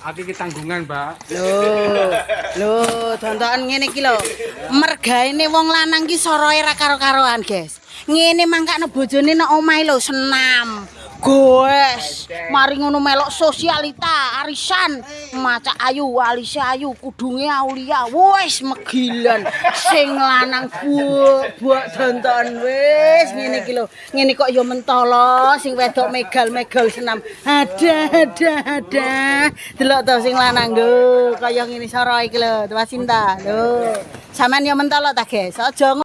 Aku iki tanggungan, Mbak. Lho, lho, tontonan ngene iki lho. Mergaine wong lanang ki soroe ra karo-karoan, guys. Ngene mangkane bojone nang omahe lho senam. Goes, mari ngono melok sosialita, arisan, maca ayu, Alisa ayu, kudunge Aulia, wis megilan, sing lanang buak tonton wis ngene iki lho. Ngene kok ya mentolo, sing wedok megal-megal senam. Ada, ada, ada. Delok to sing lanang lho, kaya ngene soro iki lho, Wasinta. Lho. Sampeyan ya mentolo ta, guys. Aja